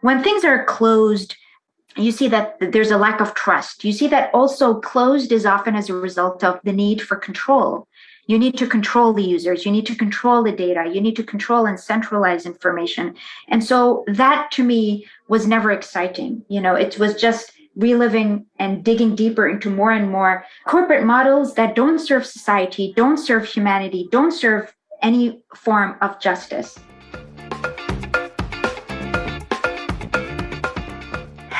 when things are closed, you see that there's a lack of trust. You see that also closed is often as a result of the need for control. You need to control the users, you need to control the data, you need to control and centralize information. And so that to me was never exciting. You know, it was just reliving and digging deeper into more and more corporate models that don't serve society, don't serve humanity, don't serve any form of justice.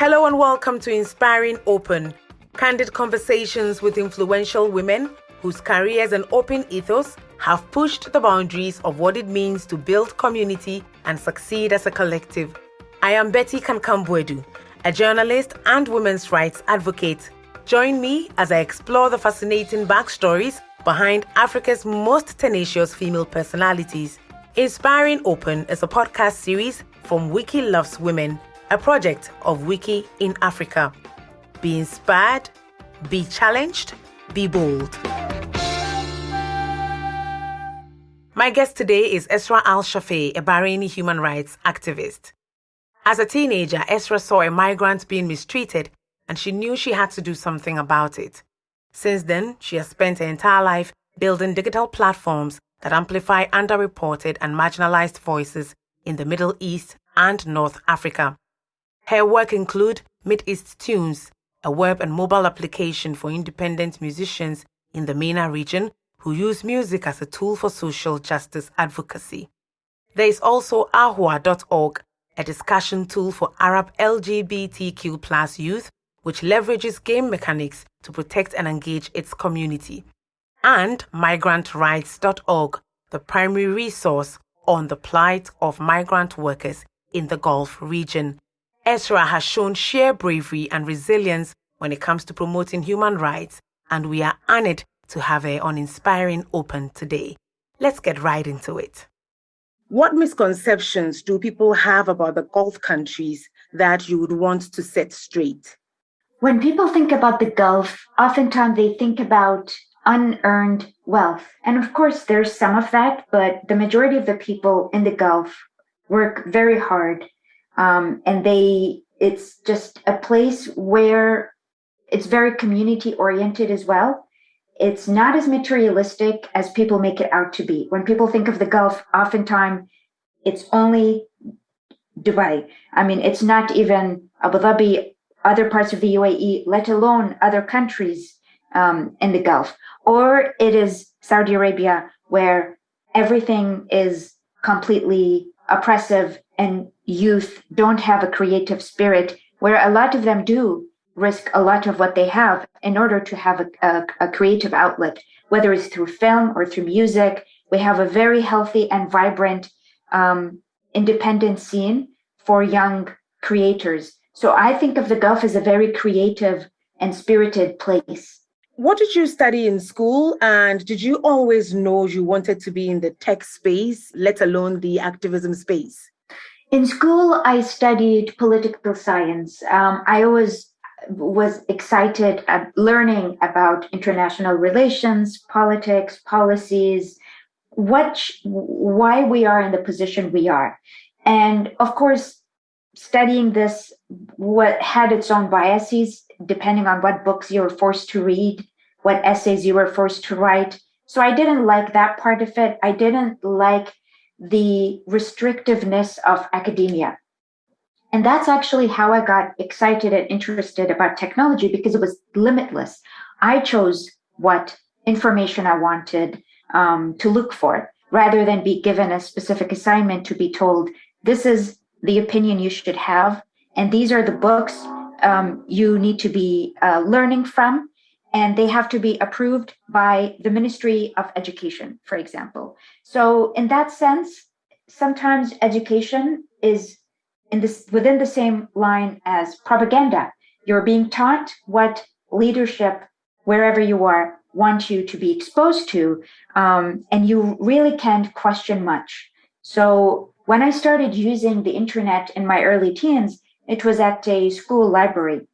Hello and welcome to Inspiring Open, candid conversations with influential women whose careers and open ethos have pushed the boundaries of what it means to build community and succeed as a collective. I am Betty Kankam-Boadu, a journalist and women's rights advocate. Join me as I explore the fascinating backstories behind Africa's most tenacious female personalities. Inspiring Open is a podcast series from Wiki Loves Women a project of Wiki in Africa. Be inspired, be challenged, be bold. My guest today is Esra Al Shafei, a Bahraini human rights activist. As a teenager, Esra saw a migrant being mistreated and she knew she had to do something about it. Since then, she has spent her entire life building digital platforms that amplify underreported and marginalized voices in the Middle East and North Africa. Her work include Mid-East Tunes, a web and mobile application for independent musicians in the MENA region who use music as a tool for social justice advocacy. There is also ahwaa.org, a discussion tool for Arab LGBTQ youth which leverages game mechanics to protect and engage its community. And migrantrights.org, the primary resource on the plight of migrant workers in the Gulf region. Esra has shown sheer bravery and resilience when it comes to promoting human rights, and we are honored to have her on Inspiring Open today. Let's get right into it. What misconceptions do people have about the Gulf countries that you would want to set straight? When people think about the Gulf, oftentimes they think about unearned wealth. And of course, there's some of that, but the majority of the people in the Gulf work very hard um, and they it's just a place where it's very community oriented as well. It's not as materialistic as people make it out to be. When people think of the gulf oftentimes it's only dubai. I mean it's not even abu dhabi other parts of the uae let alone other countries um, in the gulf. Or it is saudi arabia where everything is completely oppressive and youth don't have a creative spirit, where a lot of them do risk a lot of what they have in order to have a, a, a creative outlet, whether it's through film or through music. We have a very healthy and vibrant um, independent scene for young creators. So I think of the Gulf as a very creative and spirited place. What did you study in school? And did you always know you wanted to be in the tech space, let alone the activism space? In school, I studied political science. Um, I always was excited at learning about international relations, politics, policies, what, why we are in the position we are. And of course, studying this what had its own biases depending on what books you were forced to read, what essays you were forced to write. So I didn't like that part of it. I didn't like the restrictiveness of academia. And that's actually how I got excited and interested about technology because it was limitless. I chose what information I wanted um, to look for rather than be given a specific assignment to be told, this is the opinion you should have. And these are the books um, you need to be uh, learning from and they have to be approved by the Ministry of Education, for example. So in that sense, sometimes education is in this within the same line as propaganda. You're being taught what leadership, wherever you are, want you to be exposed to, um, and you really can't question much. So when I started using the internet in my early teens, it was at a school library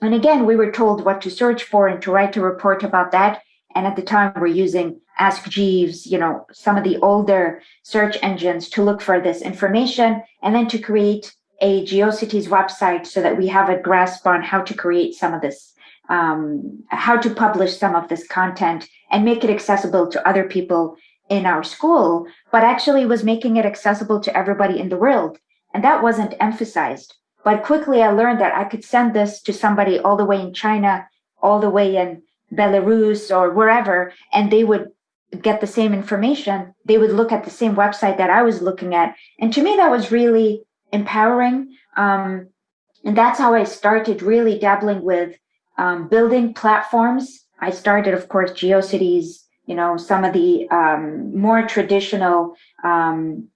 and again, we were told what to search for and to write a report about that. And at the time, we're using Ask Jeeves, you know, some of the older search engines to look for this information and then to create a GeoCities website so that we have a grasp on how to create some of this, um, how to publish some of this content and make it accessible to other people in our school, but actually was making it accessible to everybody in the world. And that wasn't emphasized. But quickly I learned that I could send this to somebody all the way in China, all the way in Belarus or wherever, and they would get the same information. They would look at the same website that I was looking at. And to me, that was really empowering. Um, and that's how I started really dabbling with um, building platforms. I started, of course, GeoCities, you know, some of the um, more traditional um,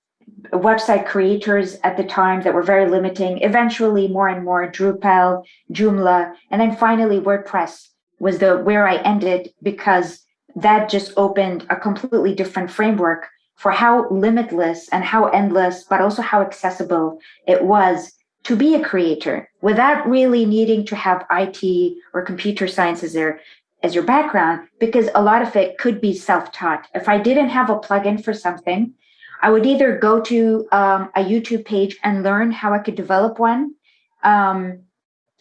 website creators at the time that were very limiting, eventually more and more Drupal, Joomla, and then finally WordPress was the where I ended because that just opened a completely different framework for how limitless and how endless, but also how accessible it was to be a creator without really needing to have IT or computer science as as your background, because a lot of it could be self-taught. If I didn't have a plugin for something, I would either go to um, a YouTube page and learn how I could develop one. Um,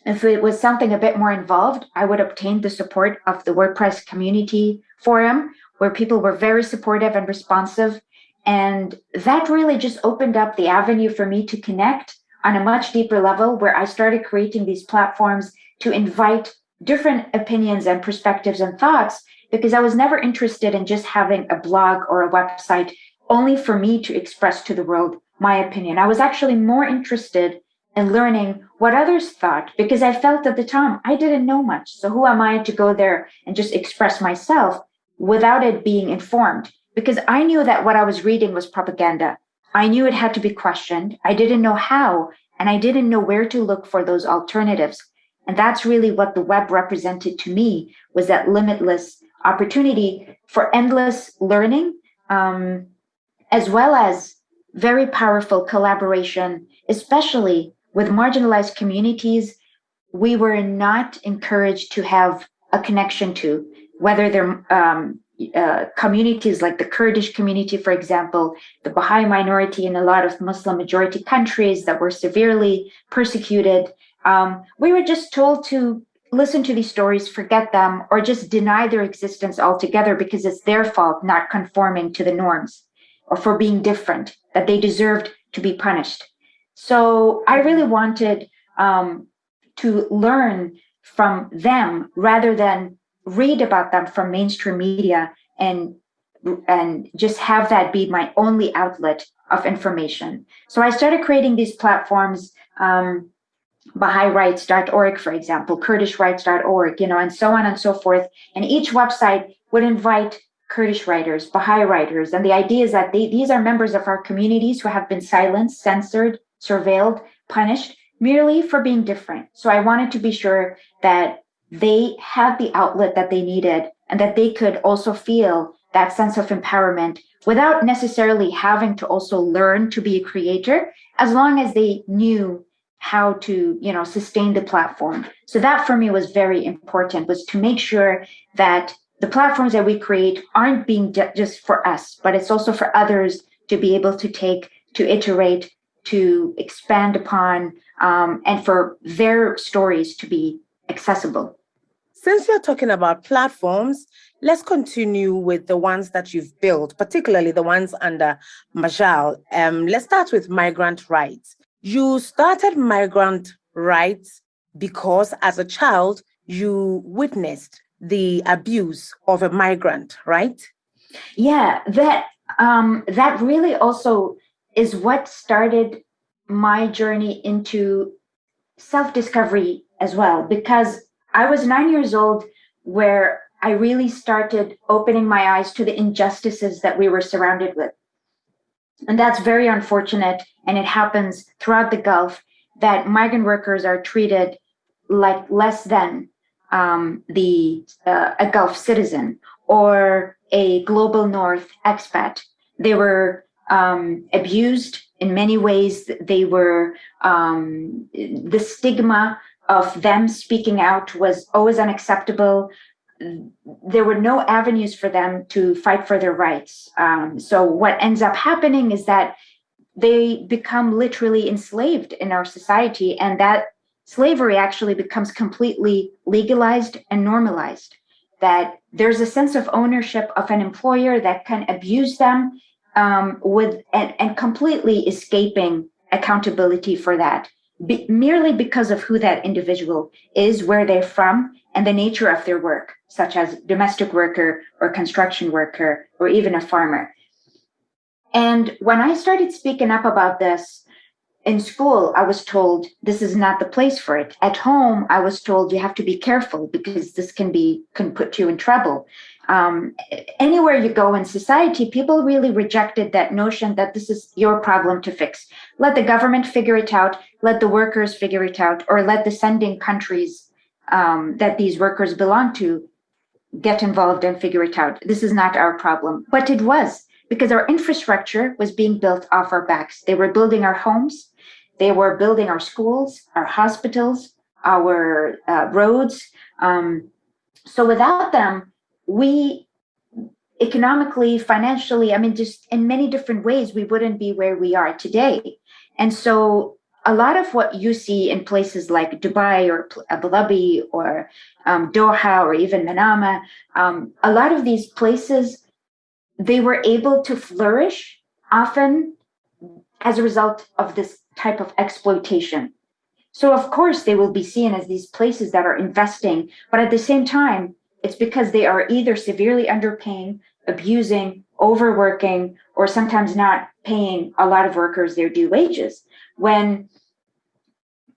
if it was something a bit more involved, I would obtain the support of the WordPress community forum, where people were very supportive and responsive. And that really just opened up the avenue for me to connect on a much deeper level, where I started creating these platforms to invite different opinions and perspectives and thoughts, because I was never interested in just having a blog or a website only for me to express to the world my opinion. I was actually more interested in learning what others thought because I felt at the time I didn't know much. So who am I to go there and just express myself without it being informed? Because I knew that what I was reading was propaganda. I knew it had to be questioned. I didn't know how, and I didn't know where to look for those alternatives. And that's really what the web represented to me was that limitless opportunity for endless learning um, as well as very powerful collaboration, especially with marginalized communities we were not encouraged to have a connection to, whether they're um, uh, communities like the Kurdish community, for example, the Baha'i minority in a lot of Muslim majority countries that were severely persecuted. Um, we were just told to listen to these stories, forget them, or just deny their existence altogether because it's their fault not conforming to the norms or for being different, that they deserved to be punished. So I really wanted um, to learn from them rather than read about them from mainstream media and and just have that be my only outlet of information. So I started creating these platforms, um, BahaiRights.org, for example, KurdishRights.org, you know, and so on and so forth. And each website would invite Kurdish writers, Baha'i writers. And the idea is that they, these are members of our communities who have been silenced, censored, surveilled, punished merely for being different. So I wanted to be sure that they had the outlet that they needed and that they could also feel that sense of empowerment without necessarily having to also learn to be a creator as long as they knew how to you know sustain the platform so that for me was very important was to make sure that the platforms that we create aren't being just for us, but it's also for others to be able to take, to iterate, to expand upon, um, and for their stories to be accessible. Since you're talking about platforms, let's continue with the ones that you've built, particularly the ones under Majal. Um, let's start with migrant rights. You started migrant rights because as a child, you witnessed the abuse of a migrant, right? Yeah, that um, that really also is what started my journey into self-discovery as well, because I was nine years old where I really started opening my eyes to the injustices that we were surrounded with. And that's very unfortunate. And it happens throughout the Gulf that migrant workers are treated like less than um, the uh, a Gulf citizen or a global North expat. They were um, abused in many ways. They were um, the stigma of them speaking out was always unacceptable. There were no avenues for them to fight for their rights. Um, so what ends up happening is that they become literally enslaved in our society, and that slavery actually becomes completely legalized and normalized. That there's a sense of ownership of an employer that can abuse them um, with and, and completely escaping accountability for that be, merely because of who that individual is, where they're from, and the nature of their work, such as domestic worker or construction worker or even a farmer. And when I started speaking up about this in school, I was told this is not the place for it. At home, I was told you have to be careful because this can be can put you in trouble. Um, anywhere you go in society, people really rejected that notion that this is your problem to fix. Let the government figure it out. Let the workers figure it out, or let the sending countries um, that these workers belong to get involved and figure it out. This is not our problem, but it was because our infrastructure was being built off our backs. They were building our homes, they were building our schools, our hospitals, our uh, roads. Um, so without them, we economically, financially, I mean, just in many different ways, we wouldn't be where we are today. And so a lot of what you see in places like Dubai or Abu Dhabi or um, Doha or even Manama, um, a lot of these places, they were able to flourish often as a result of this type of exploitation. So, of course, they will be seen as these places that are investing, but at the same time, it's because they are either severely underpaying, abusing, overworking, or sometimes not paying a lot of workers their due wages. When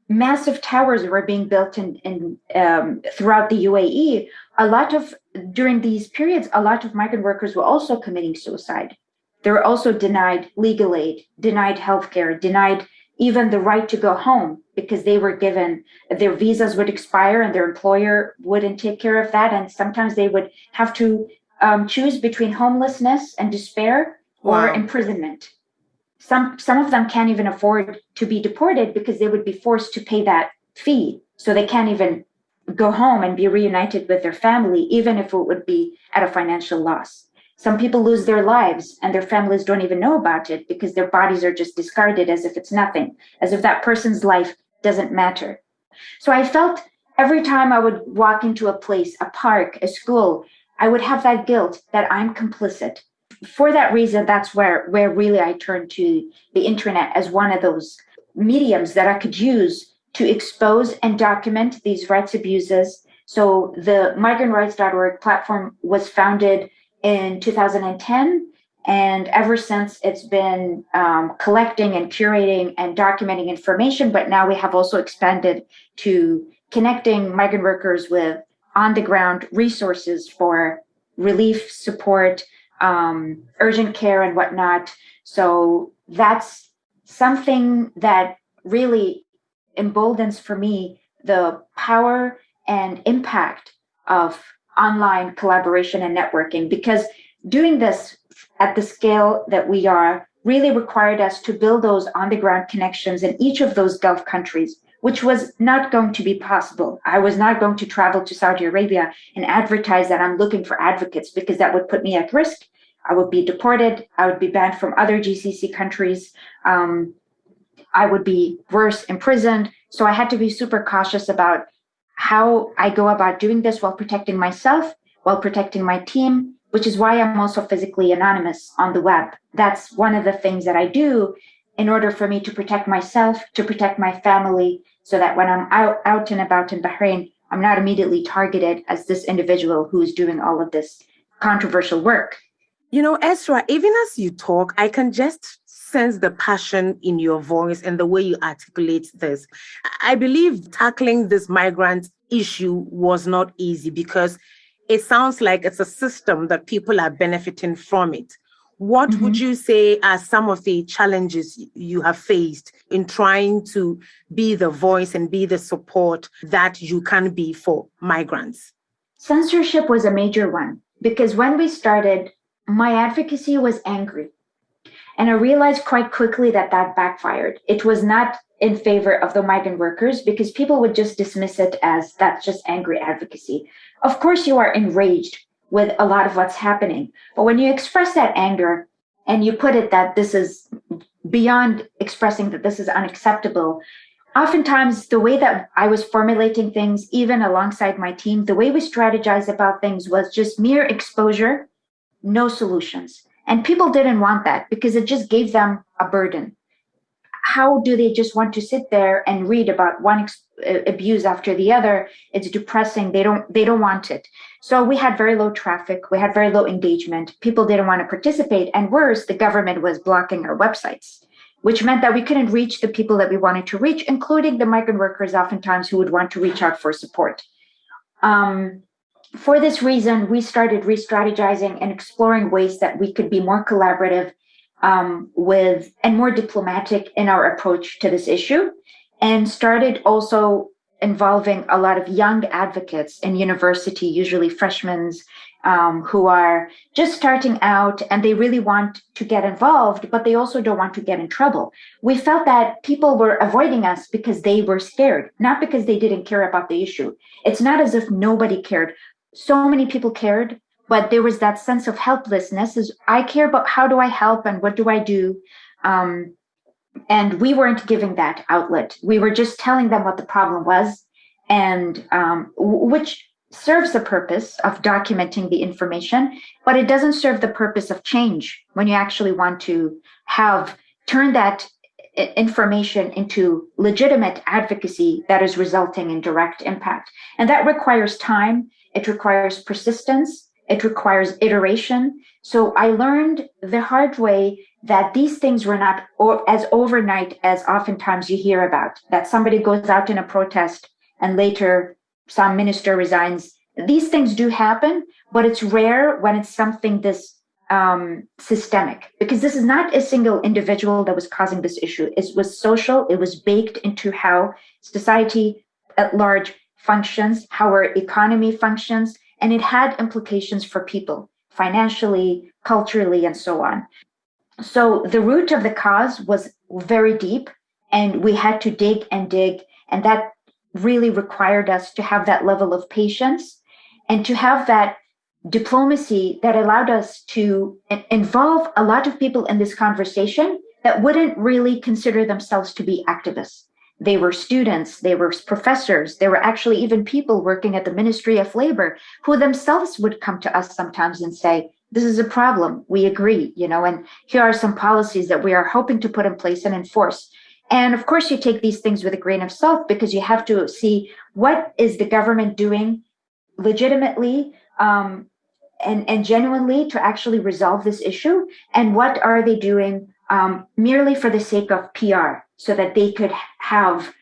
massive towers were being built in, in um, throughout the UAE, a lot of during these periods, a lot of migrant workers were also committing suicide. They were also denied legal aid, denied healthcare, denied even the right to go home because they were given their visas would expire and their employer wouldn't take care of that. And sometimes they would have to um, choose between homelessness and despair or imprisonment. Some, some of them can't even afford to be deported because they would be forced to pay that fee. So they can't even go home and be reunited with their family, even if it would be at a financial loss. Some people lose their lives and their families don't even know about it because their bodies are just discarded as if it's nothing, as if that person's life doesn't matter. So I felt every time I would walk into a place, a park, a school, I would have that guilt that I'm complicit. For that reason, that's where, where really I turned to the internet as one of those mediums that I could use to expose and document these rights abuses. So the migrantrights.org platform was founded in 2010. And ever since, it's been um, collecting and curating and documenting information. But now we have also expanded to connecting migrant workers with on the ground resources for relief support, um, urgent care, and whatnot. So that's something that really emboldens for me the power and impact of online collaboration and networking because doing this at the scale that we are really required us to build those on the ground connections in each of those Gulf countries, which was not going to be possible. I was not going to travel to Saudi Arabia and advertise that I'm looking for advocates because that would put me at risk. I would be deported. I would be banned from other GCC countries. Um, I would be worse, imprisoned. So I had to be super cautious about how I go about doing this while protecting myself, while protecting my team, which is why I'm also physically anonymous on the web. That's one of the things that I do in order for me to protect myself, to protect my family, so that when I'm out, out and about in Bahrain, I'm not immediately targeted as this individual who is doing all of this controversial work. You know, Esra, even as you talk, I can just sense the passion in your voice and the way you articulate this. I believe tackling this migrant issue was not easy because it sounds like it's a system that people are benefiting from it. What mm-hmm. would you say are some of the challenges you have faced in trying to be the voice and be the support that you can be for migrants? Censorship was a major one because when we started, my advocacy was angry. And I realized quite quickly that that backfired. It was not in favor of the migrant workers because people would just dismiss it as that's just angry advocacy. Of course, you are enraged with a lot of what's happening. But when you express that anger and you put it that this is beyond expressing that this is unacceptable, oftentimes the way that I was formulating things, even alongside my team, the way we strategized about things was just mere exposure, no solutions. And people didn't want that because it just gave them a burden. How do they just want to sit there and read about one ex- abuse after the other? It's depressing. They don't. They don't want it. So we had very low traffic. We had very low engagement. People didn't want to participate, and worse, the government was blocking our websites which meant that we couldn't reach the people that we wanted to reach, including the migrant workers, oftentimes who would want to reach out for support. Um, for this reason, we started re strategizing and exploring ways that we could be more collaborative um, with and more diplomatic in our approach to this issue, and started also involving a lot of young advocates in university, usually freshmen um, who are just starting out and they really want to get involved, but they also don't want to get in trouble. We felt that people were avoiding us because they were scared, not because they didn't care about the issue. It's not as if nobody cared. So many people cared, but there was that sense of helplessness is I care about how do I help and what do I do? Um, and we weren't giving that outlet. We were just telling them what the problem was and um, which serves the purpose of documenting the information, but it doesn't serve the purpose of change when you actually want to have turn that information into legitimate advocacy that is resulting in direct impact. And that requires time, it requires persistence, it requires iteration. So I learned the hard way that these things were not as overnight as oftentimes you hear about, that somebody goes out in a protest and later some minister resigns. These things do happen, but it's rare when it's something this um, systemic because this is not a single individual that was causing this issue. It was social, it was baked into how society at large functions, how our economy functions, and it had implications for people financially, culturally, and so on. So the root of the cause was very deep, and we had to dig and dig, and that really required us to have that level of patience and to have that diplomacy that allowed us to involve a lot of people in this conversation that wouldn't really consider themselves to be activists. They were students, they were professors, there were actually even people working at the Ministry of Labor who themselves would come to us sometimes and say, This is a problem. We agree, you know, and here are some policies that we are hoping to put in place and enforce. And of course, you take these things with a grain of salt because you have to see what is the government doing legitimately um, and, and genuinely to actually resolve this issue, and what are they doing um, merely for the sake of PR so that they could have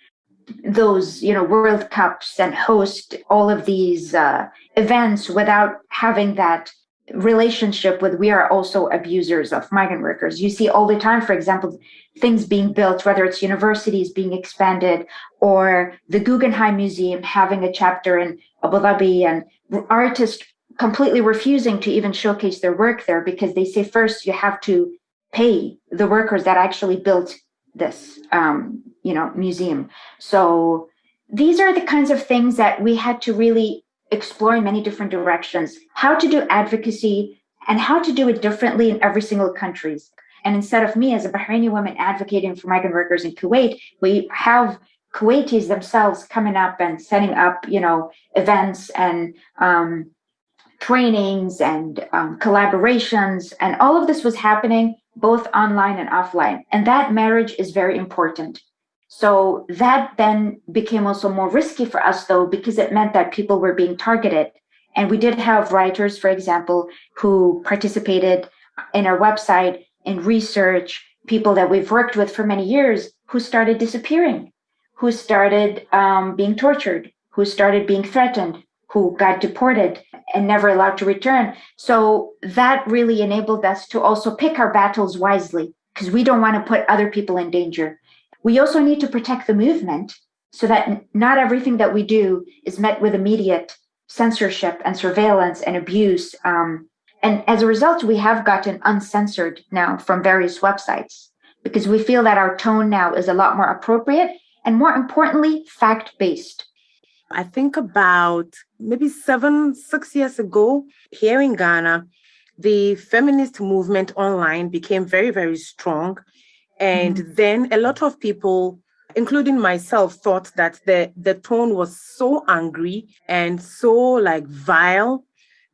those you know world cups and host all of these uh, events without having that relationship with we are also abusers of migrant workers. You see all the time, for example, things being built, whether it's universities being expanded or the Guggenheim Museum having a chapter in Abu Dhabi and artists completely refusing to even showcase their work there because they say first you have to pay the workers that actually built this um, you know museum so these are the kinds of things that we had to really explore in many different directions, how to do advocacy and how to do it differently in every single country. And instead of me as a Bahraini woman advocating for migrant workers in Kuwait, we have Kuwaitis themselves coming up and setting up, you know, events and um, trainings and um, collaborations. And all of this was happening both online and offline. And that marriage is very important. So that then became also more risky for us, though, because it meant that people were being targeted. And we did have writers, for example, who participated in our website in research, people that we've worked with for many years who started disappearing, who started um, being tortured, who started being threatened, who got deported and never allowed to return. So that really enabled us to also pick our battles wisely because we don't want to put other people in danger. We also need to protect the movement so that not everything that we do is met with immediate censorship and surveillance and abuse. Um, and as a result, we have gotten uncensored now from various websites because we feel that our tone now is a lot more appropriate and more importantly, fact based. I think about maybe seven, six years ago here in Ghana, the feminist movement online became very, very strong And mm-hmm. then a lot of people, including myself, thought that the, the tone was so angry and so like vile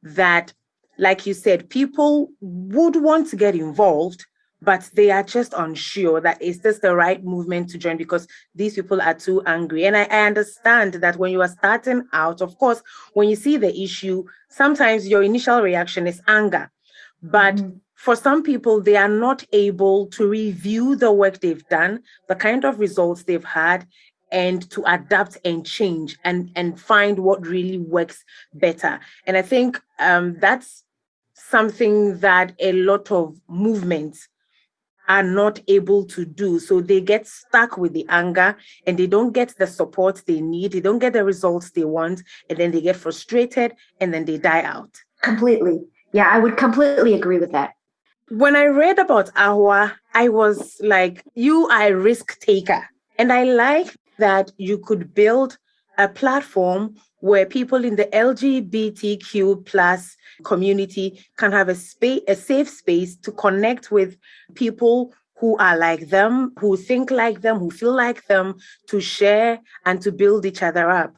that, like you said, people would want to get involved, but they are just unsure that is this the right movement to join because these people are too angry. And I, I understand that when you are starting out, of course, when you see the issue, sometimes your initial reaction is anger. But mm-hmm. for some people, they are not able to review the work they've done, the kind of results they've had, and to adapt and change and, and find what really works better. And I think um, that's something that a lot of movements are not able to do. So they get stuck with the anger and they don't get the support they need. They don't get the results they want. And then they get frustrated and then they die out. Completely. Yeah, I would completely agree with that. When I read about Ahwaa, I was like, you are a risk taker. And I like that you could build a platform where people in the LGBTQ plus community can have a space, a safe space to connect with people who are like them, who think like them, who feel like them, to share and to build each other up.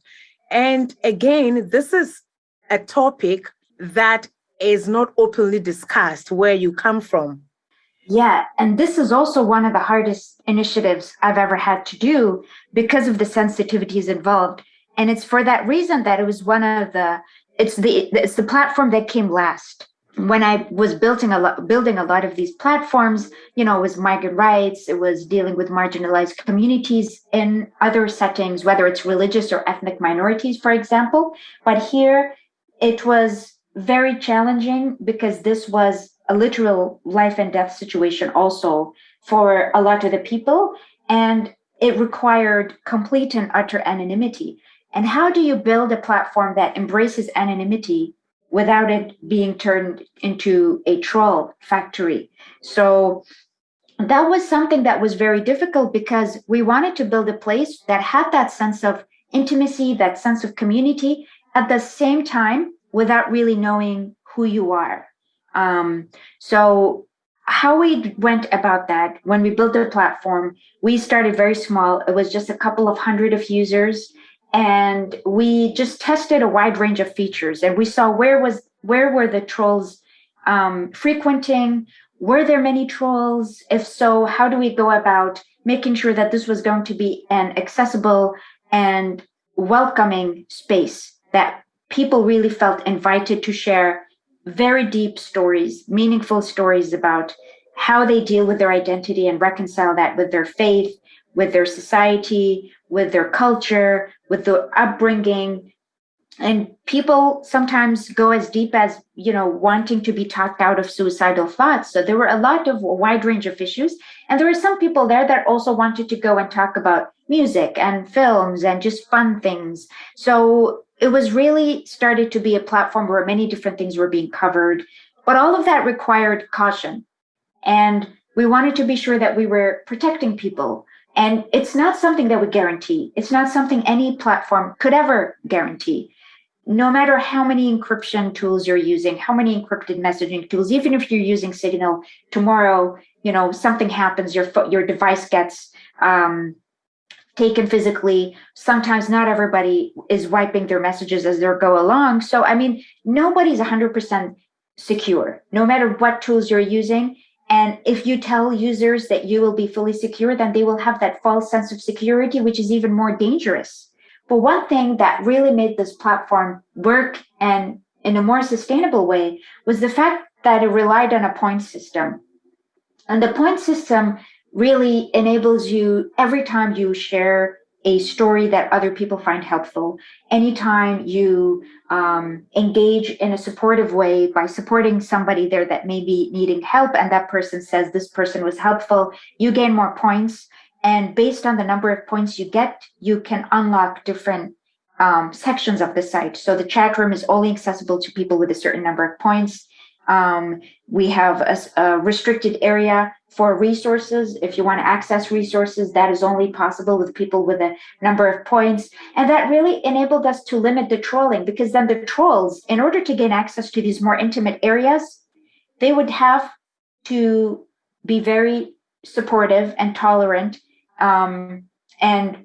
And again, this is a topic that is not openly discussed where you come from. Yeah, and this is also one of the hardest initiatives I've ever had to do because of the sensitivities involved. And it's for that reason that it was one of the it's the it's the platform that came last. When I was building a lot building a lot of these platforms, you know, it was migrant rights, it was dealing with marginalized communities in other settings, whether it's religious or ethnic minorities, for example. But here it was very challenging because this was a literal life and death situation also for a lot of the people and it required complete and utter anonymity and how do you build a platform that embraces anonymity without it being turned into a troll factory so that was something that was very difficult because we wanted to build a place that had that sense of intimacy that sense of community at the same time without really knowing who you are. Um, so how we went about that when we built the platform, we started very small. It was just a couple of hundred of users, and we just tested a wide range of features. And we saw where was where were the trolls um, frequenting? Were there many trolls? If so, how do we go about making sure that this was going to be an accessible and welcoming space that people really felt invited to share very deep stories, meaningful stories about how they deal with their identity and reconcile that with their faith, with their society, with their culture, with their upbringing. And people sometimes go as deep as, you know, wanting to be talked out of suicidal thoughts. So there were a lot of a wide range of issues. And there were some people there that also wanted to go and talk about music and films and just fun things. So it was really started to be a platform where many different things were being covered, but all of that required caution. And we wanted to be sure that we were protecting people. And it's not something that we guarantee. It's not something any platform could ever guarantee. No matter how many encryption tools you're using, how many encrypted messaging tools, even if you're using Signal, tomorrow, you know, something happens, your your device gets um, taken physically. Sometimes not everybody is wiping their messages as they go along. So, I mean, nobody's 100% secure, no matter what tools you're using. And if you tell users that you will be fully secure, then they will have that false sense of security, which is even more dangerous. But one thing that really made this platform work and in a more sustainable way was the fact that it relied on a point system. And the point system really enables you every time you share a story that other people find helpful. Anytime you um, engage in a supportive way by supporting somebody there that may be needing help, and that person says this person was helpful, you gain more points. And based on the number of points you get, you can unlock different um, sections of the site. So the chat room is only accessible to people with a certain number of points. Um, we have a, a, restricted area for resources. If you want to access resources, that is only possible with people with a number of points. And that really enabled us to limit the trolling because then the trolls, in order to gain access to these more intimate areas, they would have to be very supportive and tolerant. Um, and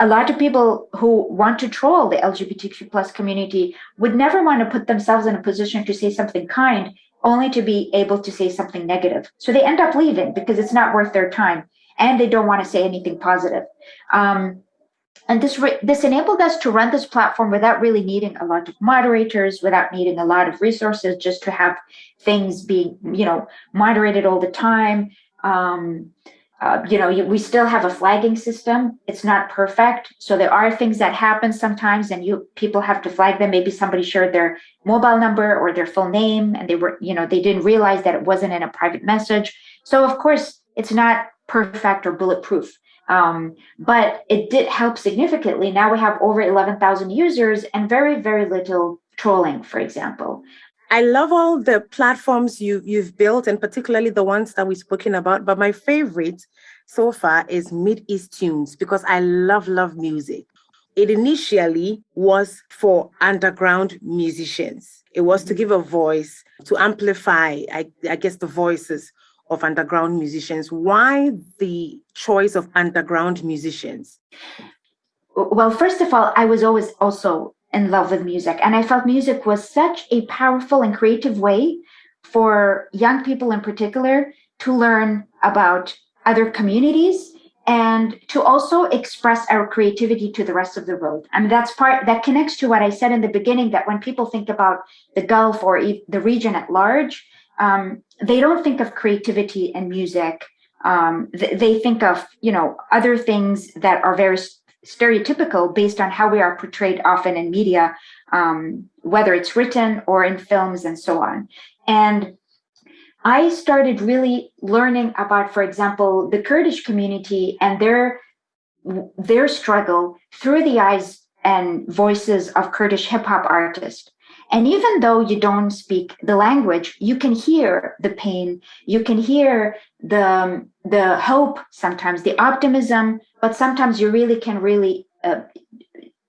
a lot of people who want to troll the LGBTQ plus community would never want to put themselves in a position to say something kind, only to be able to say something negative. So they end up leaving because it's not worth their time, and they don't want to say anything positive. Um, and this this enabled us to run this platform without really needing a lot of moderators, without needing a lot of resources, just to have things being you know moderated all the time. Um, uh, you know, we still have a flagging system. It's not perfect, so there are things that happen sometimes, and you people have to flag them. Maybe somebody shared their mobile number or their full name, and they were, you know, they didn't realize that it wasn't in a private message. So of course, it's not perfect or bulletproof, um, but it did help significantly. Now we have over eleven thousand users and very very little trolling, for example. I love all the platforms you you've built, and particularly the ones that we've spoken about. But my favorite so far is Mid East Tunes because I love love music. It initially was for underground musicians. It was to give a voice to amplify, I, I guess, the voices of underground musicians. Why the choice of underground musicians? Well, first of all, I was always also in love with music. And I felt music was such a powerful and creative way for young people in particular to learn about other communities and to also express our creativity to the rest of the world. I mean, that's part that connects to what I said in the beginning that when people think about the Gulf or the region at large, um, they don't think of creativity and music. Um, th- they think of, you know, other things that are very stereotypical based on how we are portrayed often in media, um, whether it's written or in films and so on. And I started really learning about, for example, the Kurdish community and their their struggle through the eyes and voices of Kurdish hip hop artists. And even though you don't speak the language, you can hear the pain, you can hear the, the hope sometimes, the optimism, but sometimes you really can really uh,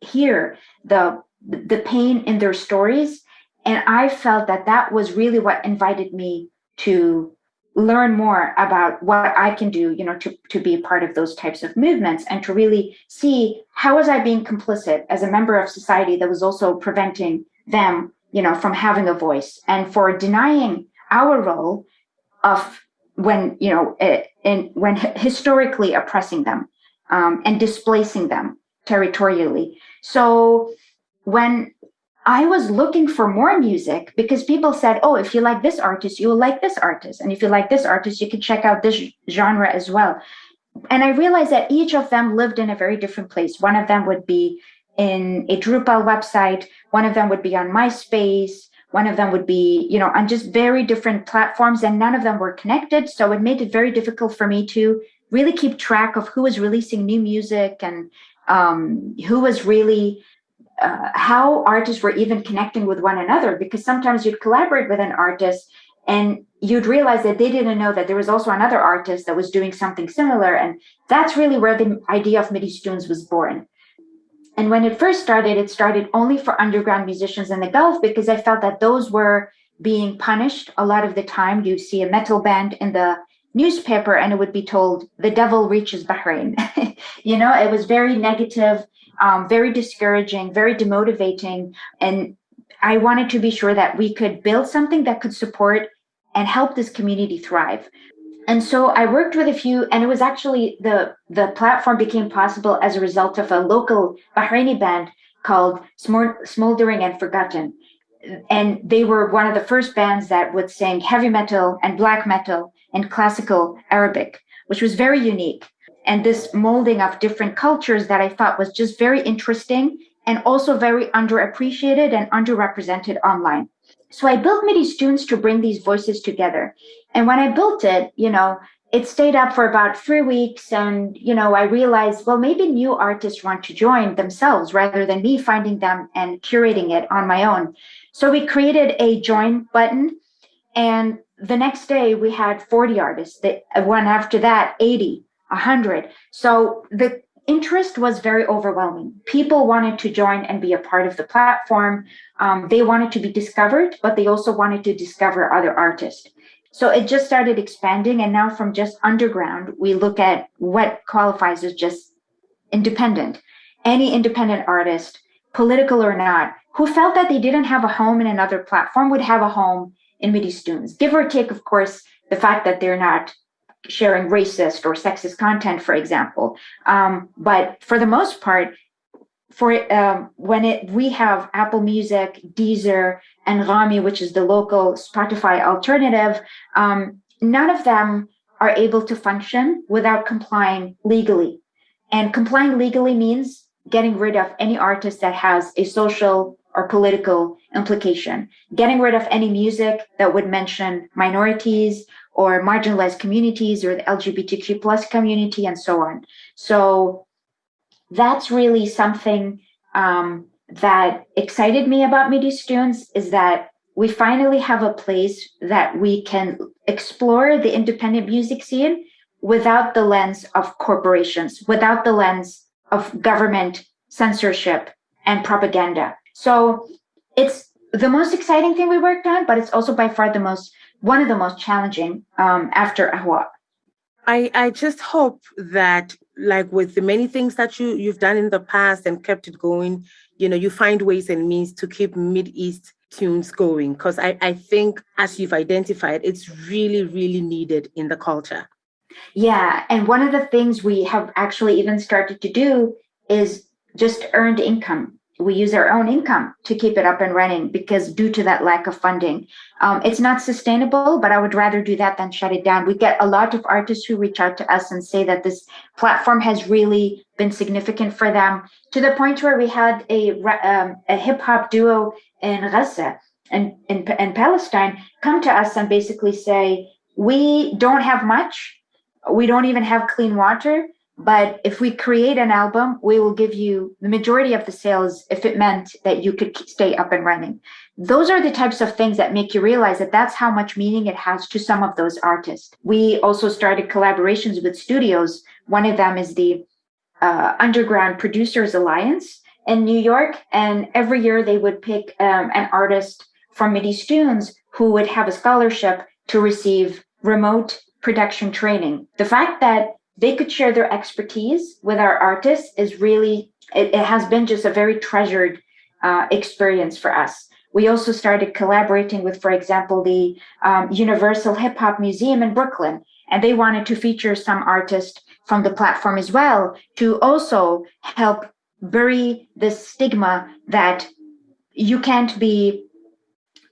hear the, the pain in their stories. And I felt that that was really what invited me to learn more about what I can do, you know, to, to be part of those types of movements and to really see how was I being complicit as a member of society that was also preventing them, you know, from having a voice and for denying our role of when, you know, in, when historically oppressing them um, and displacing them territorially. So when I was looking for more music because people said, oh, if you like this artist, you will like this artist. And if you like this artist, you can check out this genre as well. And I realized that each of them lived in a very different place. One of them would be in a Drupal website, one of them would be on MySpace, one of them would be, you know, on just very different platforms, and none of them were connected. So it made it very difficult for me to really keep track of who was releasing new music and um, who was really uh, how artists were even connecting with one another because sometimes you'd collaborate with an artist and you'd realize that they didn't know that there was also another artist that was doing something similar. And that's really where the idea of Mideast Tunes was born and when it first started it started only for underground musicians in the gulf because i felt that those were being punished a lot of the time you see a metal band in the newspaper and it would be told the devil reaches bahrain you know it was very negative um, very discouraging, very demotivating. And I wanted to be sure that we could build something that could support and help this community thrive. And so I worked with a few, and it was actually the the platform became possible as a result of a local Bahraini band called Smoldering in Forgotten. And they were one of the first bands that would sing heavy metal and black metal and classical Arabic, which was very unique and this molding of different cultures that I thought was just very interesting and also very underappreciated and underrepresented online. So I built Mideast Tunes to bring these voices together. And when I built it, you know, it stayed up for about three weeks. And, you know, I realized, well, maybe new artists want to join themselves rather than me finding them and curating it on my own. So we created a join button. And the next day we had 40 artists. The one after that, 80. 100. So the interest was very overwhelming. People wanted to join and be a part of the platform. Um, they wanted to be discovered, but they also wanted to discover other artists. So it just started expanding. And now from just underground, we look at what qualifies as just independent. Any independent artist, political or not, who felt that they didn't have a home in another platform would have a home in Mideast Tunes. Give or take, of course, the fact that they're not sharing racist or sexist content, for example. Um, but for the most part, for um, when it we have Apple Music, Deezer, and Anghami, which is the local Spotify alternative, um, none of them are able to function without complying legally. And complying legally means getting rid of any artist that has a social or political implication, getting rid of any music that would mention minorities or marginalized communities or the LGBTQ plus community and so on. So that's really something um, that excited me about Mideast Tunes is that we finally have a place that we can explore the independent music scene without the lens of corporations, without the lens of government censorship and propaganda. So it's the most exciting thing we worked on, but it's also by far the most one of the most challenging um, after Ahwaa. I, I just hope that like with the many things that you you've done in the past and kept it going, you know, you find ways and means to keep Mid East tunes going. Because I, I think as you've identified, it's really, really needed in the culture. Yeah. And one of the things we have actually even started to do is just earned income. We use our own income to keep it up and running because due to that lack of funding, um, it's not sustainable, but I would rather do that than shut it down. We get a lot of artists who reach out to us and say that this platform has really been significant for them to the point where we had a, um, a hip hop duo in Gaza and in, in Palestine come to us and basically say, we don't have much. We don't even have clean water but if we create an album, we will give you the majority of the sales if it meant that you could stay up and running. Those are the types of things that make you realize that that's how much meaning it has to some of those artists. We also started collaborations with studios. One of them is the uh, Underground Producers Alliance in New York. And every year they would pick um, an artist from Mideast Tunes who would have a scholarship to receive remote production training. The fact that they could share their expertise with our artists is really it, it has been just a very treasured uh, experience for us. We also started collaborating with for example the um, universal hip hop museum in brooklyn and they wanted to feature some artists from the platform as well to also help bury the stigma that you can't be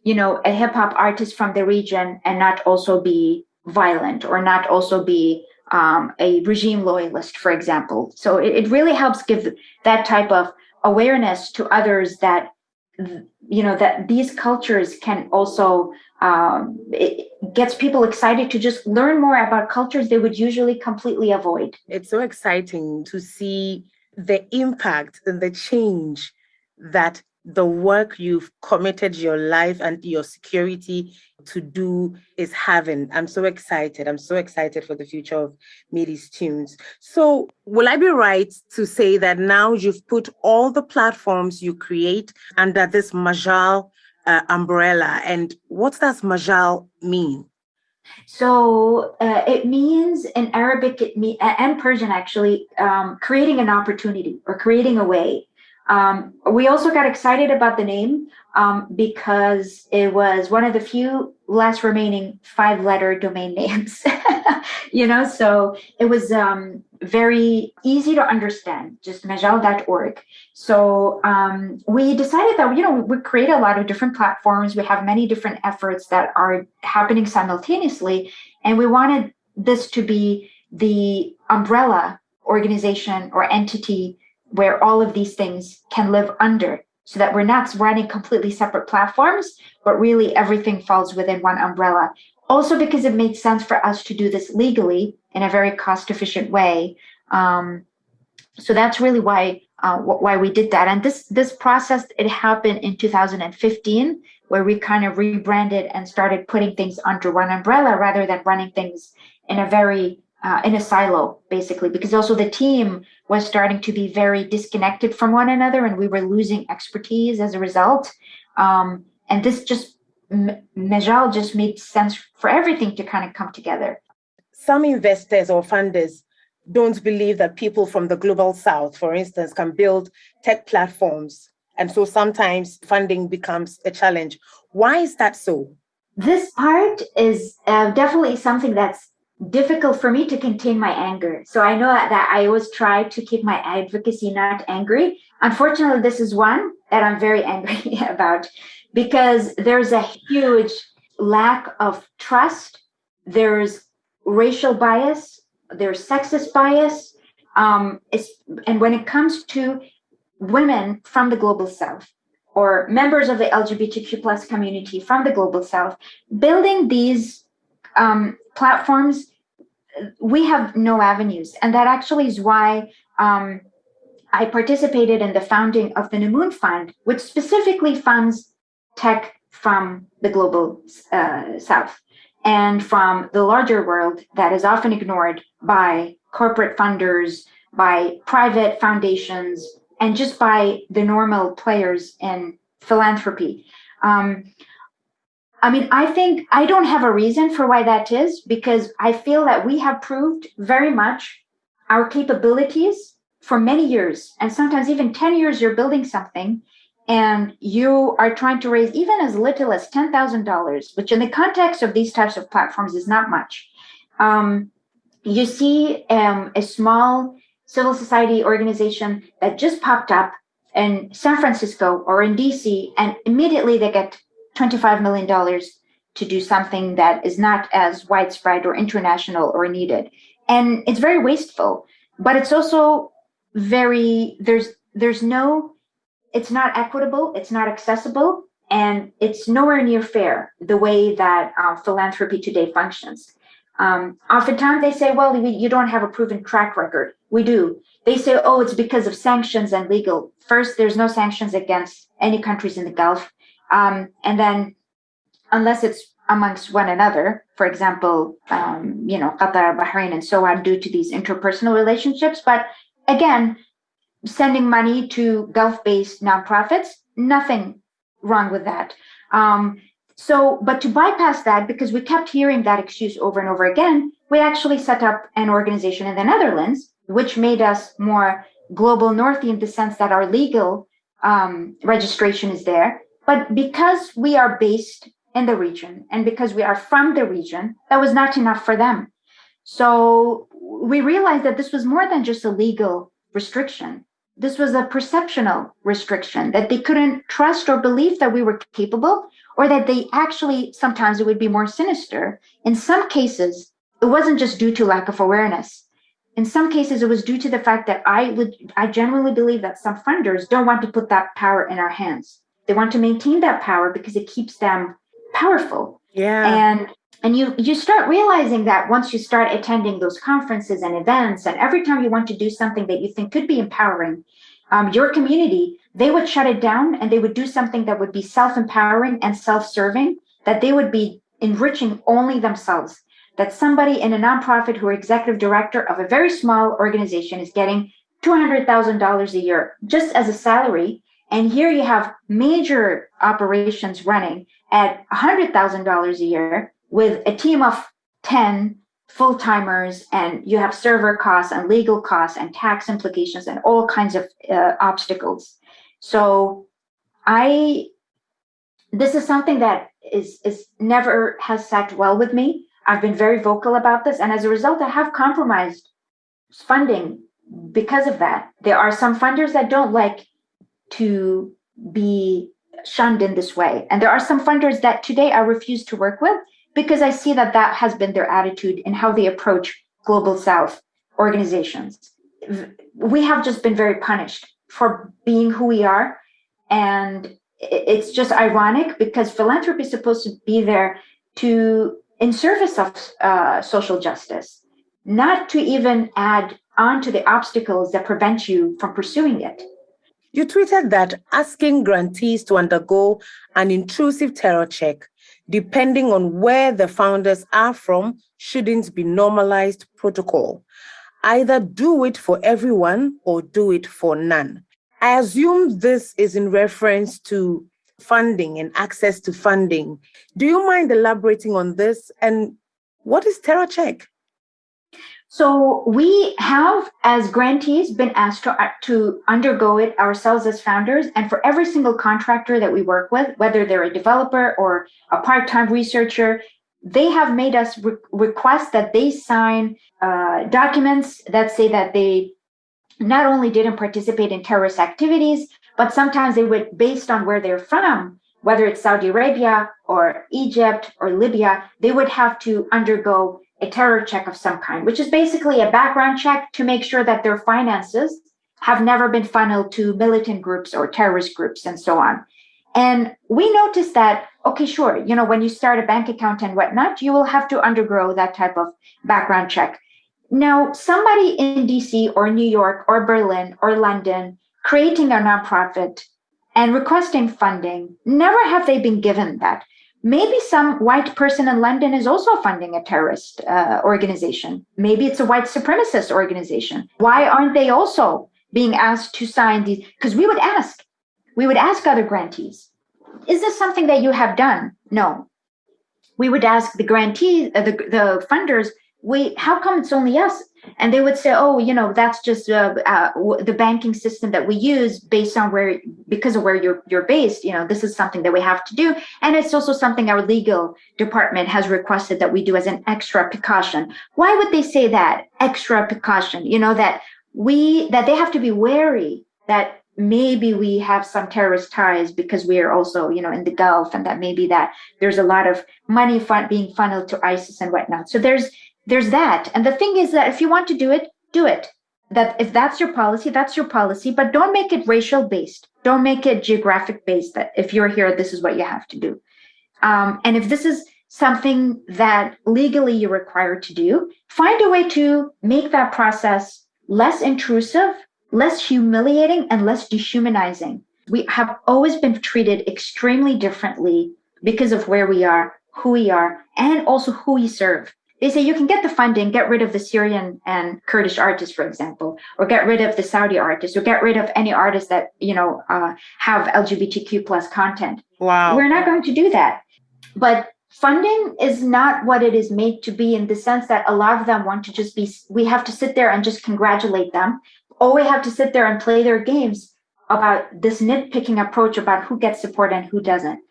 you know a hip hop artist from the region and not also be violent or not also be um, a regime loyalist, for example. So it, it really helps give that type of awareness to others that you know that these cultures can also um, it gets people excited to just learn more about cultures they would usually completely avoid. It's so exciting to see the impact and the change that the work you've committed your life and your security to do is having. I'm so excited. I'm so excited for the future of Mideast Tunes. So, will I be right to say that now you've put all the platforms you create under this Majal uh, umbrella? And what does Majal mean? So uh, it means in Arabic it mean, and Persian actually um, creating an opportunity or creating a way. Um, we also got excited about the name um, because it was one of the few last remaining five letter domain names, you know, so it was um, very easy to understand, just majal.org. So um, we decided that, you know, we create a lot of different platforms. We have many different efforts that are happening simultaneously. And we wanted this to be the umbrella organization or entity where all of these things can live under so that we're not running completely separate platforms, but really everything falls within one umbrella. Also, because it made sense for us to do this legally in a very cost efficient way. Um, so that's really why uh, why we did that. And this this process it happened in 2015, where we kind of rebranded and started putting things under one umbrella rather than running things in a very uh, in a silo, basically, because also the team was starting to be very disconnected from one another and we were losing expertise as a result. Um, and this just Majal just made sense for everything to kind of come together. Some investors or funders don't believe that people from the global south, for instance, can build tech platforms. And so sometimes funding becomes a challenge. Why is that so? This part is uh, definitely something that's difficult for me to contain my anger. So I know that I always try to keep my advocacy not angry. Unfortunately, this is one that I'm very angry about because there's a huge lack of trust. There's racial bias, there's sexist bias. Um, and when it comes to women from the global south or members of the LGBTQ plus community from the global south, building these um, platforms, we have no avenues. And that actually is why um, I participated in the founding of the Numun Fund, which specifically funds tech from the global uh, south and from the larger world that is often ignored by corporate funders, by private foundations, and just by the normal players in philanthropy. Um, I mean, I think I don't have a reason for why that is because I feel that we have proved very much our capabilities for many years, and sometimes even 10 years, you're building something and you are trying to raise even as little as $10,000, which in the context of these types of platforms is not much. Um, you see um, a small civil society organization that just popped up in San Francisco or in DC, and immediately they get $25 million to do something that is not as widespread or international or needed. And it's very wasteful, but it's also very, there's, there's no it's not equitable, it's not accessible, and it's nowhere near fair the way that uh, philanthropy today functions. Um, oftentimes they say, well, you don't have a proven track record. We do. They say, oh, it's because of sanctions and legal. First, there's no sanctions against any countries in the Gulf. Um, and then, unless it's amongst one another, for example, um, you know, Qatar, Bahrain, and so on, due to these interpersonal relationships. But again, sending money to Gulf-based nonprofits, nothing wrong with that. Um, so, but to bypass that, because we kept hearing that excuse over and over again, we actually set up an organization in the Netherlands, which made us more global north in the sense that our legal um, registration is there. But because we are based in the region and because we are from the region, that was not enough for them. So we realized that this was more than just a legal restriction. This was a perceptional restriction that they couldn't trust or believe that we were capable or that they actually sometimes it would be more sinister. In some cases it wasn't just due to lack of awareness. In some cases it was due to the fact that i would i genuinely believe that some funders don't want to put that power in our hands they want to maintain that power because it keeps them powerful. Yeah. And and you you start realizing that once you start attending those conferences and events and every time you want to do something that you think could be empowering um, your community they would shut it down and they would do something that would be self-empowering and self-serving that they would be enriching only themselves. That somebody in a nonprofit who are executive director of a very small organization is getting $200000 a year just as a salary and here you have major operations running at $100000 a year with a team of 10 full timers and you have server costs and legal costs and tax implications and all kinds of uh, obstacles. So I, this is something that is, is never has sat well with me. I've been very vocal about this. And as a result, I have compromised funding because of that. There are some funders that don't like to be shunned in this way. And there are some funders that today I refuse to work with because I see that that has been their attitude in how they approach global South organizations. We have just been very punished for being who we are. And it's just ironic because philanthropy is supposed to be there to in service of uh, social justice, not to even add on to the obstacles that prevent you from pursuing it. You tweeted that asking grantees to undergo an intrusive terror check depending on where the founders are from, shouldn't be normalized protocol. Either do it for everyone or do it for none. I assume this is in reference to funding and access to funding. Do you mind elaborating on this? And what is Terror Check? So we have, as grantees, been asked to, uh, to undergo it ourselves as founders. And for every single contractor that we work with, whether they're a developer or a part-time researcher, they have made us re- request that they sign uh, documents that say that they not only didn't participate in terrorist activities, but sometimes they would, based on where they're from, whether it's Saudi Arabia or Egypt or Libya, they would have to undergo a terror check of some kind, which is basically a background check to make sure that their finances have never been funneled to militant groups or terrorist groups and so on. And we noticed that, okay, sure, you know, when you start a bank account and whatnot, you will have to undergo that type of background check. Now, somebody in DC or New York or Berlin or London creating a nonprofit and requesting funding, never have they been given that. Maybe some white person in London is also funding a terrorist uh, organization. Maybe it's a white supremacist organization. Why aren't they also being asked to sign these? Because we would ask, we would ask other grantees, is this something that you have done? No. We would ask the grantees, uh, the, the funders, wait, how come it's only us? And they would say, oh, you know, that's just uh, uh, the banking system that we use based on where, because of where you're, you're based, you know, this is something that we have to do. And it's also something our legal department has requested that we do as an extra precaution. Why would they say that extra precaution? You know, that we, that they have to be wary that maybe we have some terrorist ties because we are also, you know, in the Gulf and that maybe that there's a lot of money fun- being funneled to ISIS and whatnot. So there's, there's that. And the thing is that if you want to do it, do it. That if that's your policy, that's your policy, but don't make it racial based. Don't make it geographic based that if you're here, this is what you have to do. Um, and if this is something that legally you're required to do, find a way to make that process less intrusive, less humiliating, and less dehumanizing. We have always been treated extremely differently because of where we are, who we are, and also who we serve they say you can get the funding, get rid of the Syrian and Kurdish artists, for example, or get rid of the Saudi artists, or get rid of any artists that you know uh, have LGBTQ plus content. Wow, we're not going to do that. But funding is not what it is made to be in the sense that a lot of them want to just be. We have to sit there and just congratulate them, or we have to sit there and play their games about this nitpicking approach about who gets support and who doesn't.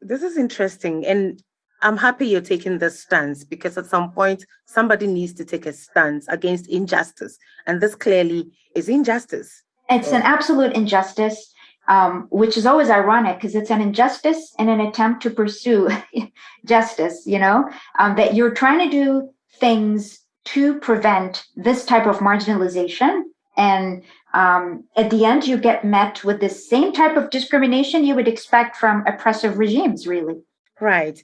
This is interesting, and I'm happy you're taking this stance because at some point somebody needs to take a stance against injustice, and this clearly is injustice. It's an absolute injustice, um, which is always ironic because it's an injustice in an attempt to pursue justice. You know um, that you're trying to do things to prevent this type of marginalization, and um, at the end you get met with the same type of discrimination you would expect from oppressive regimes. Really. Right.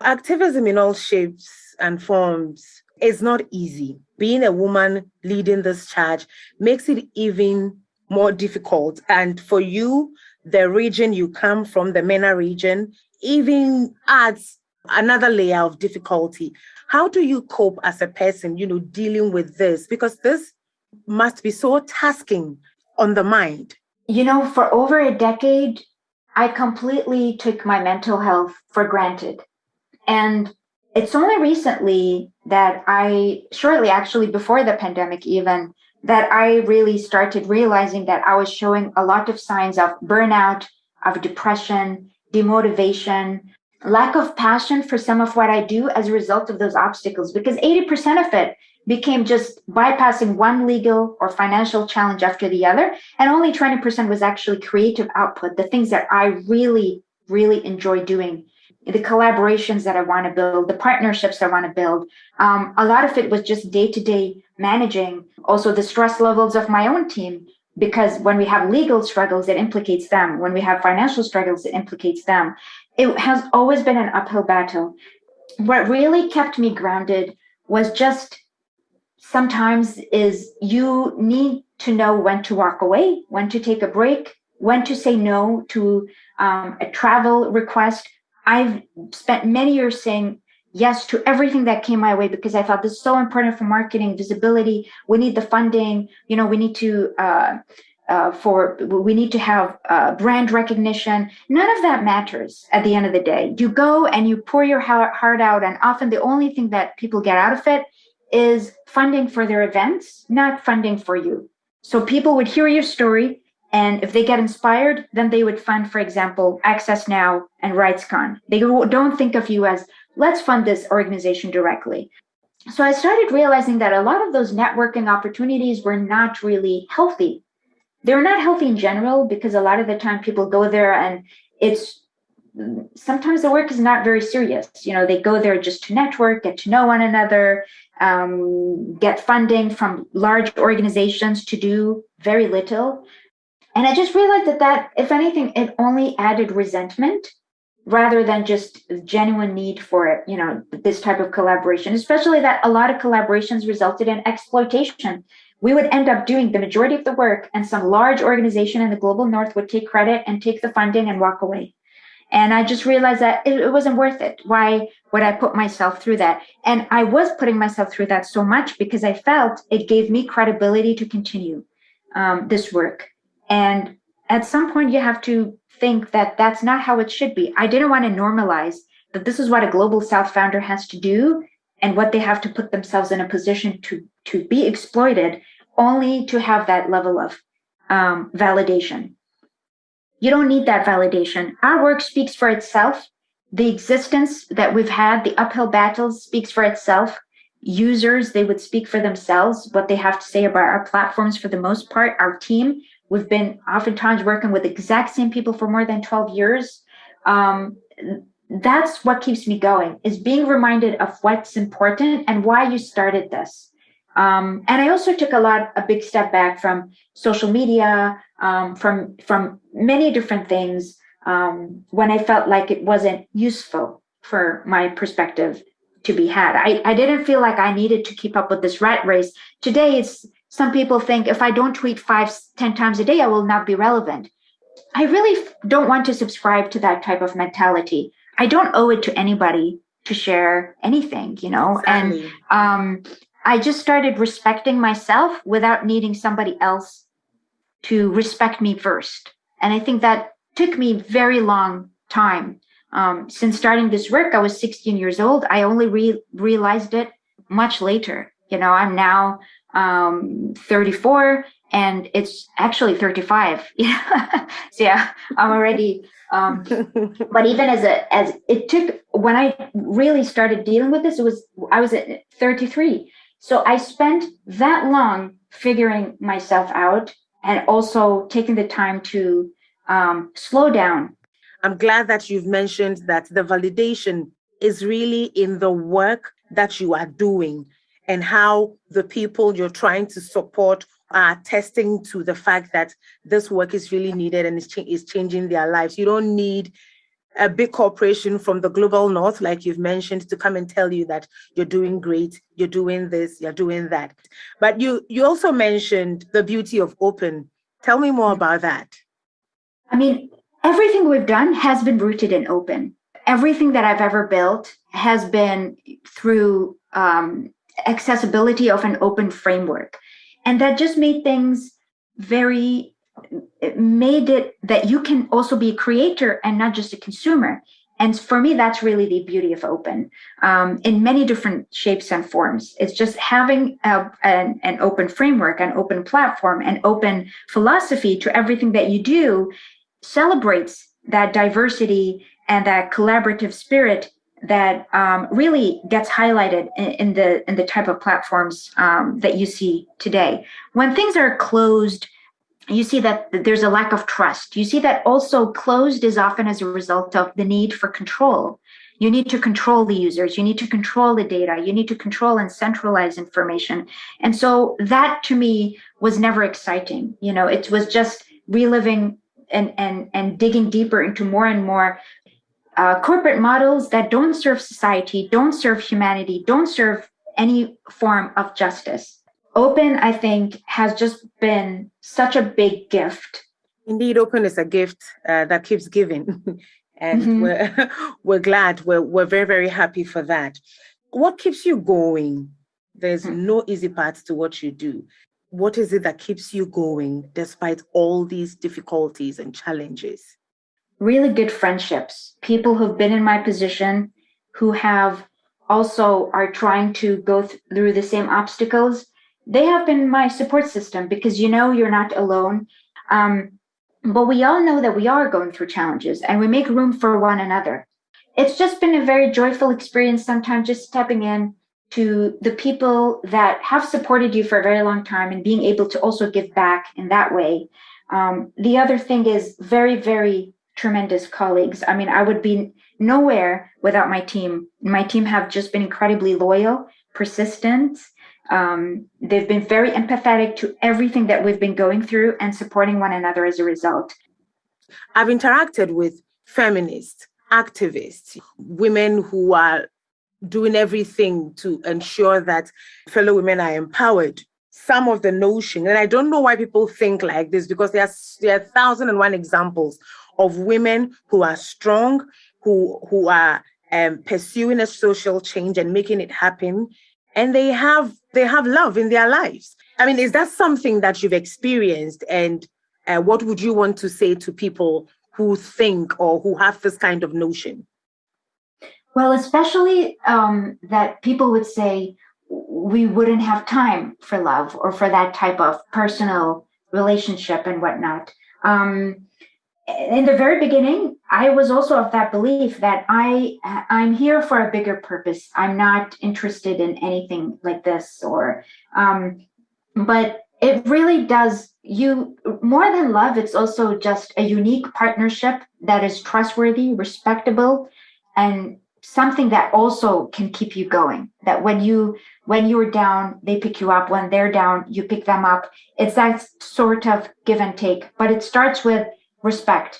Activism in all shapes and forms is not easy. Being a woman leading this charge makes it even more difficult. And for you, the region you come from, the MENA region, even adds another layer of difficulty. How do you cope as a person, you know, dealing with this? Because this must be so tasking on the mind. You know, for over a decade, I completely took my mental health for granted. And it's only recently that I, shortly actually before the pandemic, even, that I really started realizing that I was showing a lot of signs of burnout, of depression, demotivation, lack of passion for some of what I do as a result of those obstacles, because 80% of it became just bypassing one legal or financial challenge after the other. And only 20% was actually creative output, the things that I really, really enjoy doing the collaborations that I want to build, the partnerships I want to build. Um, a lot of it was just day to day managing, also the stress levels of my own team. Because when we have legal struggles, it implicates them. When we have financial struggles, it implicates them. It has always been an uphill battle. What really kept me grounded was just sometimes is you need to know when to walk away, when to take a break, when to say no to um, a travel request, I've spent many years saying yes to everything that came my way because I thought this is so important for marketing visibility. We need the funding. You know, we need to uh, uh, for we need to have uh, brand recognition. None of that matters at the end of the day. You go and you pour your heart out, and often the only thing that people get out of it is funding for their events, not funding for you. So people would hear your story, and if they get inspired, then they would fund, for example, Access Now and RightsCon. They don't think of you as let's fund this organization directly. So I started realizing that a lot of those networking opportunities were not really healthy they're not healthy in general because a lot of the time people go there and it's sometimes the work is not very serious. You know, they go there just to network, get to know one another, um, get funding from large organizations to do very little. And I just realized that that, if anything, it only added resentment rather than just genuine need for it, you know this type of collaboration especially that a lot of collaborations resulted in exploitation. We would end up doing the majority of the work and some large organization in the global north would take credit and take the funding and walk away. And i just realized that it, it, wasn't worth it. Why would i put myself through that? And i was putting myself through that so much because i felt it gave me credibility to continue um, this work and at some point you have to think that that's not how it should be. I didn't want to normalize that this is what a global south founder has to do and what they have to put themselves in a position to to be exploited only to have that level of um, validation. You don't need that validation. Our work speaks for itself. The existence that we've had the uphill battles speaks for itself. Users they would speak for themselves what they have to say about our platforms for the most part our team we've been oftentimes working with exact same people for more than 12 years. Um, that's what keeps me going is being reminded of what's important and why you started this. Um, and i also took a lot a big step back from social media um, from from many different things um, when i felt like it wasn't useful for my perspective to be had. I, I didn't feel like i needed to keep up with this rat race. Today it's some people think if i don't tweet five ten times a day i will not be relevant i really don't want to subscribe to that type of mentality I don't owe it to anybody to share anything, you know? Exactly. And um, I just started respecting myself without needing somebody else to respect me first. And I think that took me very long time. Um, since starting this work, I was 16 years old. I only re- realized it much later. You know, I'm now um, 34 and it's actually 35. so yeah, I'm already um, but even as a as it took when I really started dealing with this, it was I was at 33. So I spent that long figuring myself out and also taking the time to um, slow down. I'm glad that you've mentioned that the validation is really in the work that you are doing and how the people you're trying to support are attesting to the fact that this work is really needed and is, is changing their lives. You don't need a big corporation from the global north, like you've mentioned, to come and tell you that you're doing great, you're doing this, you're doing that. But you you also mentioned the beauty of open. Tell me more about that. I mean, everything we've done has been rooted in open. Everything that I've ever built has been through um, accessibility of an open framework. And that just made things very it made it that you can also be a creator and not just a consumer. And for me that's really the beauty of open um, in many different shapes and forms. It's just having a, an, an open framework an open platform an open philosophy to everything that you do celebrates that diversity and that collaborative spirit that um, really gets highlighted in, in, the in the type of platforms um, that you see today. When things are closed, you see that there's a lack of trust. You see that also closed is often as a result of the need for control. You need to control the users. You need to control the data. You need to control and centralize information. And so that to me was never exciting. You know, it was just reliving and and and digging deeper into more and more uh, corporate models that don't serve society, don't serve humanity, don't serve any form of justice. Open, I think, has just been such a big gift. Indeed, open is a gift uh, that keeps giving. and mm-hmm. we're, we're glad, we're, we're very, very happy for that. What keeps you going? There's mm-hmm. no easy path to what you do. what is it that keeps you going despite all these difficulties and challenges? Really good friendships, people who've been in my position who have also are trying to go th- through the same obstacles. They have been my support system because you know you're not alone. Um, but we all know that we are going through challenges and we make room for one another. It's just been a very joyful experience sometimes just stepping in to the people that have supported you for a very long time and being able to also give back in that way. Um, the other thing is very, very tremendous colleagues. I mean, I would be nowhere without my team. My team have just been incredibly loyal, persistent. Um, they've been very empathetic to everything that we've been going through and supporting one another as a result. I've interacted with feminists, activists, women who are doing everything to ensure that fellow women are empowered. Some of the notion, and I don't know why people think like this because there are, there are thousand and one examples of women who are strong, who who are um, pursuing a social change and making it happen, and they have they have love in their lives. I mean, is that something that you've experienced? And uh, what would you want to say to people who think or who have this kind of notion? Well, especially um, that people would say we wouldn't have time for love or for that type of personal relationship and whatnot. Um, in the very beginning i was also of that belief that i i'm here for a bigger purpose. I'm not interested in anything like this or um but it really does you more than love it's also just a unique partnership that is trustworthy respectable and something that also can keep you going. That when you when you're down they pick you up. When they're down you pick them up. It's that sort of give and take. But it starts with respect.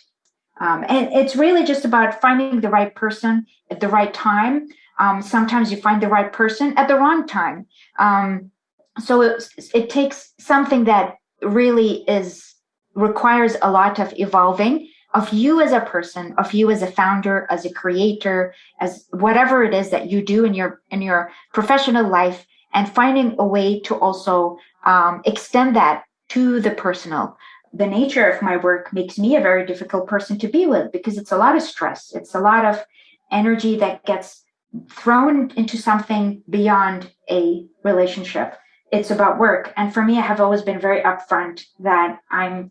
Um, and it's really just about finding the right person at the right time. Um, sometimes you find the right person at the wrong time. Um, so it, it takes something that really is requires a lot of evolving of you as a person, of you as a founder, as a creator, as whatever it is that you do in your in your professional life, and finding a way to also um, extend that to the personal the nature of my work makes me a very difficult person to be with because it's a lot of stress. It's a lot of energy that gets thrown into something beyond a relationship. It's about work. And for me, I have always been very upfront that I'm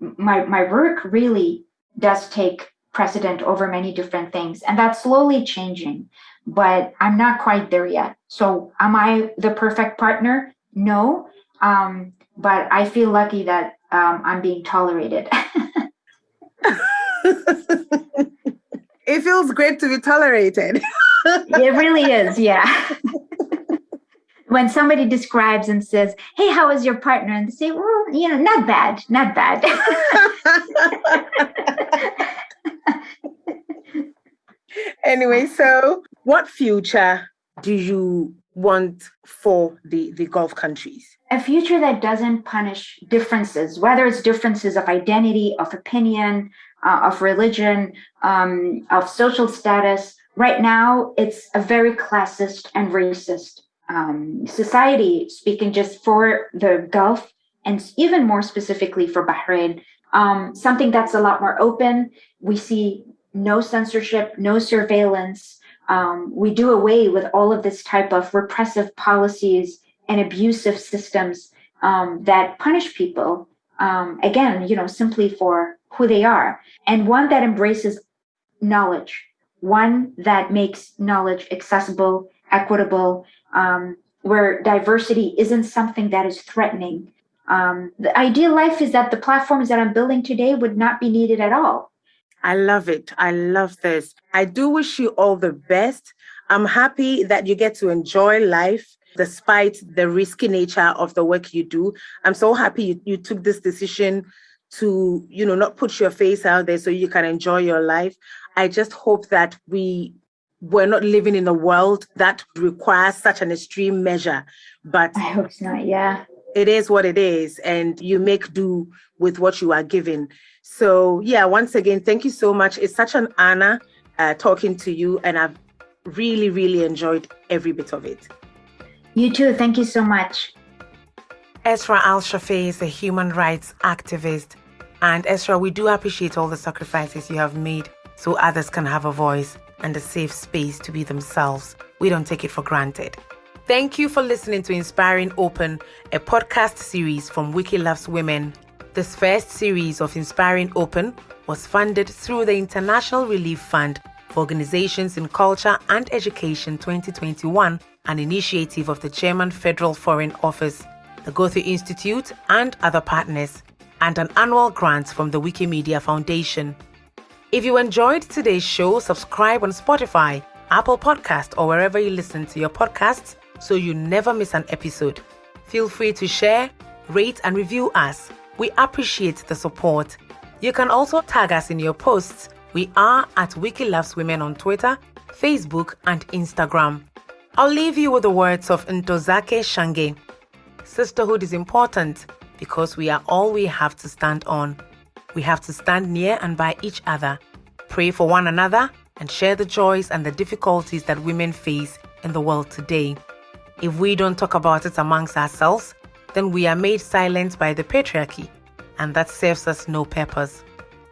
my my work really does take precedent over many different things. And that's slowly changing, but I'm not quite there yet. So am I the perfect partner? No. Um, but I feel lucky that um, I'm being tolerated. it feels great to be tolerated. it really is, yeah. when somebody describes and says, Hey, how is your partner? And they say, Well, you know, not bad, not bad. anyway, so what future do you want for the, the Gulf countries? A future that doesn't punish differences, whether it's differences of identity, of opinion, uh, of religion, um, of social status. Right now, it's a very classist and racist um, society, speaking just for the Gulf and even more specifically for Bahrain. Um, something that's a lot more open. We see no censorship, no surveillance, um, we do away with all of this type of repressive policies and abusive systems um, that punish people um, again you know simply for who they are and one that embraces knowledge one that makes knowledge accessible equitable um, where diversity isn't something that is threatening um, the ideal life is that the platforms that i'm building today would not be needed at all I love it. I love this. I do wish you all the best. I'm happy that you get to enjoy life despite the risky nature of the work you do. I'm so happy you, you took this decision to, you know, not put your face out there so you can enjoy your life. I just hope that we we're not living in a world that requires such an extreme measure. But I hope not, yeah. It is what it is, and you make do with what you are given. So, yeah, once again, thank you so much. It's such an honor uh, talking to you, and I've really, really enjoyed every bit of it. You too. Thank you so much. Esra Al Shafei is a human rights activist. And Esra, we do appreciate all the sacrifices you have made so others can have a voice and a safe space to be themselves. We don't take it for granted. Thank you for listening to Inspiring Open, a podcast series from Wiki Loves Women. This first series of Inspiring Open was funded through the International Relief Fund for Organizations in Culture and Education 2021, an initiative of the German Federal Foreign Office, the Goethe Institute, and other partners, and an annual grant from the Wikimedia Foundation. If you enjoyed today's show, subscribe on Spotify, Apple Podcast, or wherever you listen to your podcasts so you never miss an episode. Feel free to share, rate, and review us. We appreciate the support. You can also tag us in your posts. We are at Wiki Loves Women on Twitter, Facebook, and Instagram. I'll leave you with the words of Ntozake Shange. Sisterhood is important because we are all we have to stand on. We have to stand near and by each other, pray for one another, and share the joys and the difficulties that women face in the world today. If we don't talk about it amongst ourselves, then we are made silent by the patriarchy, and that serves us no purpose.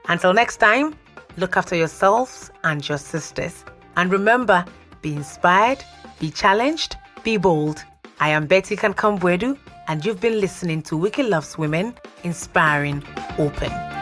Until next time, look after yourselves and your sisters. And remember, be inspired, be challenged, be bold. I am Betty Kankam-Boadu, and you've been listening to Wiki Loves Women, Inspiring Open.